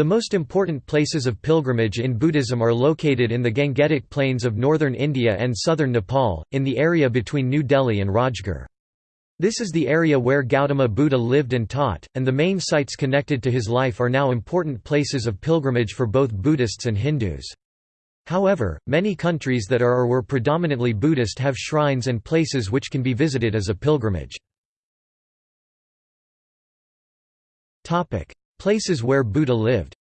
The most important places of pilgrimage in Buddhism are located in the Gangetic Plains of northern India and southern Nepal, in the area between New Delhi and Rajgir. This is the area where Gautama Buddha lived and taught, and the main sites connected to his life are now important places of pilgrimage for both Buddhists and Hindus. However, many countries that are or were predominantly Buddhist have shrines and places which can be visited as a pilgrimage. Places where Buddha lived.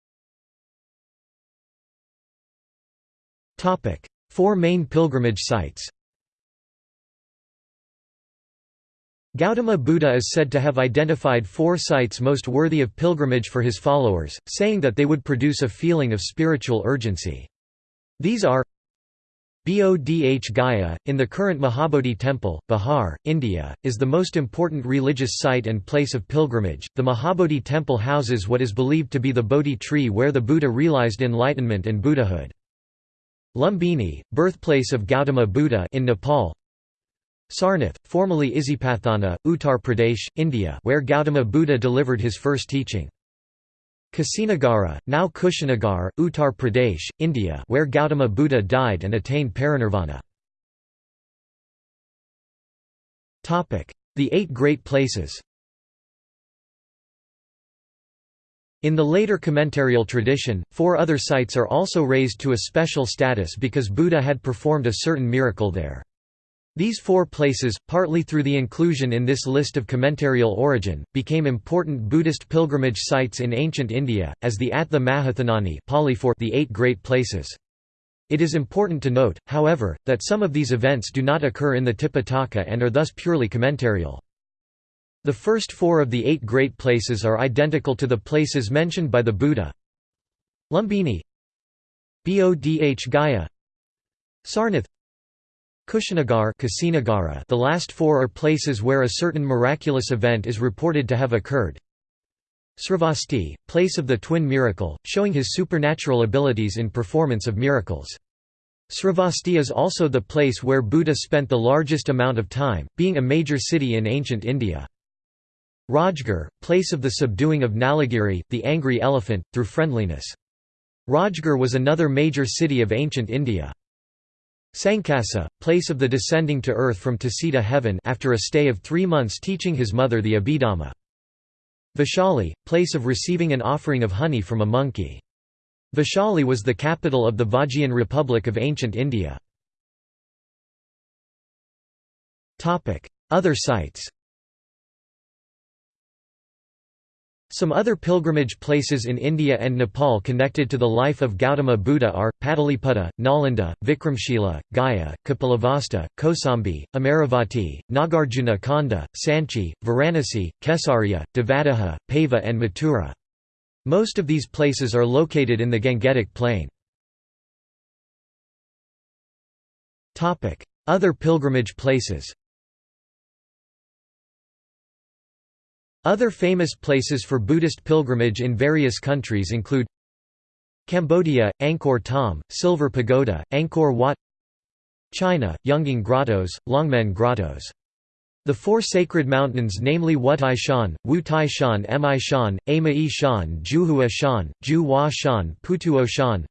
Four main pilgrimage sites. Gautama Buddha is said to have identified four sites most worthy of pilgrimage for his followers, saying that they would produce a feeling of spiritual urgency. These are Bodh Gaya, in the current Mahabodhi Temple, Bihar, India, is the most important religious site and place of pilgrimage. The Mahabodhi Temple houses what is believed to be the Bodhi tree where the Buddha realized enlightenment and Buddhahood. Lumbini, birthplace of Gautama Buddha in Nepal. Sarnath, formerly Isipathana, Uttar Pradesh, India, where Gautama Buddha delivered his first teaching. Kusinagara, now Kushinagar, Uttar Pradesh, India where Gautama Buddha died and attained parinirvana. The Eight Great Places In the later commentarial tradition, four other sites are also raised to a special status because Buddha had performed a certain miracle there. These four places, partly through the inclusion in this list of commentarial origin, became important Buddhist pilgrimage sites in ancient India, as the Attha Mahathanani Pali for the Eight Great Places. It is important to note, however, that some of these events do not occur in the Tipitaka and are thus purely commentarial. The first four of the eight great places are identical to the places mentioned by the Buddha Lumbini Bodh Gaya Sarnath Kushinagar the last four are places where a certain miraculous event is reported to have occurred. Sravasti, place of the twin miracle, showing his supernatural abilities in performance of miracles. Sravasti is also the place where Buddha spent the largest amount of time, being a major city in ancient India. Rajgir, place of the subduing of Nalagiri, the angry elephant, through friendliness. Rajgir was another major city of ancient India. Sankasa, place of the descending to earth from Tusita heaven after a stay of three months teaching his mother the Abhidhamma. Vaishali, place of receiving an offering of honey from a monkey. Vaishali was the capital of the Vajjian Republic of ancient India. Other sites Some other pilgrimage places in India and Nepal connected to the life of Gautama Buddha are, Pataliputta, Nalanda, Vikramshila, Gaya, Kapilavastu, Kosambi, Amaravati, Nagarjuna Konda, Sanchi, Varanasi, Kesariya, Devadaha, Pava and Mathura. Most of these places are located in the Gangetic Plain. Other pilgrimage places Other famous places for Buddhist pilgrimage in various countries include Cambodia, Angkor Thom, Silver Pagoda, Angkor Wat China, Yungang Grottos, Longmen Grottos. The four sacred mountains namely Wutai Shan, Wu Tai Shan Mi Shan, Ama Shan Jiuhua Shan, Ju Hua Shan Putuo Shan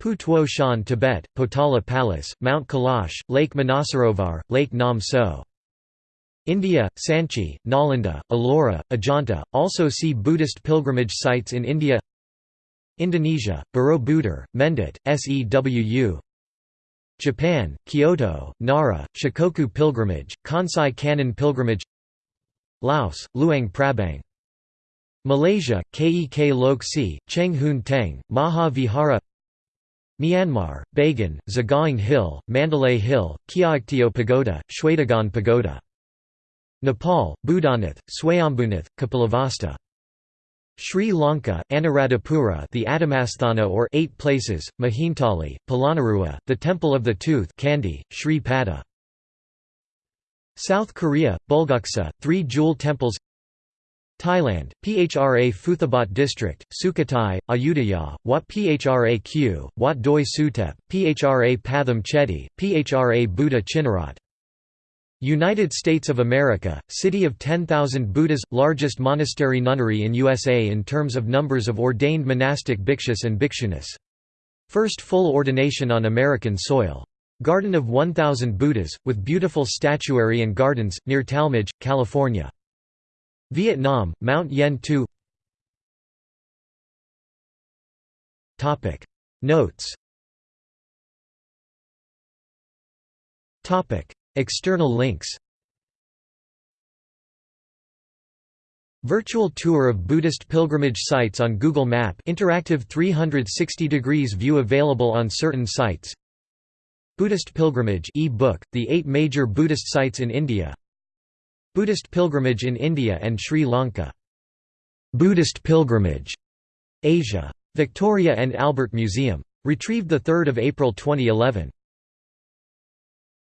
Pu Tuo Shan Tibet, Potala Palace, Mount Kailash, Lake Manasarovar, Lake Namtso India, Sanchi, Nalanda, Ellora, Ajanta, also see Buddhist pilgrimage sites in India. Indonesia, Borobudur, Mendut, Sewu Japan, Kyoto, Nara, Shikoku Pilgrimage, Kansai Kannon Pilgrimage. Laos, Luang Prabang. Malaysia, Kek Lok Si, Cheng Hoon Teng, Maha Vihara Myanmar, Bagan, Sagaing Hill, Mandalay Hill, Kyaiktiyo Pagoda, Shwedagon Pagoda Nepal, Boudhanath, Swayambhunath, Kapilavastu. Sri Lanka, Anuradhapura the Atamasthana or Eight Places, Mihintale, Polonnaruwa, the Temple of the Tooth Kandy, Sri Pada. South Korea, Bulguksa, Three Jewel Temples Thailand, Phra Phuthabhat District, Sukhothai, Ayutthaya, Wat Phra Kaew, Wat Doi Suthep, Phra Pathom Chedi, Phra Buddha Chinnarat United States of America, City of 10,000 Buddhas – largest monastery nunnery in USA in terms of numbers of ordained monastic bhikshus and bhikshunis. First full ordination on American soil. Garden of 1,000 Buddhas, with beautiful statuary and gardens, near Talmage, California. Vietnam, Mount Yen Tu Notes External links Virtual tour of Buddhist pilgrimage sites on Google Map interactive 360 degrees view available on certain sites Buddhist pilgrimage e-book, the eight major Buddhist sites in India Buddhist pilgrimage in India and Sri Lanka Buddhist pilgrimage Asia. Victoria and Albert Museum. Retrieved 3 April 2011.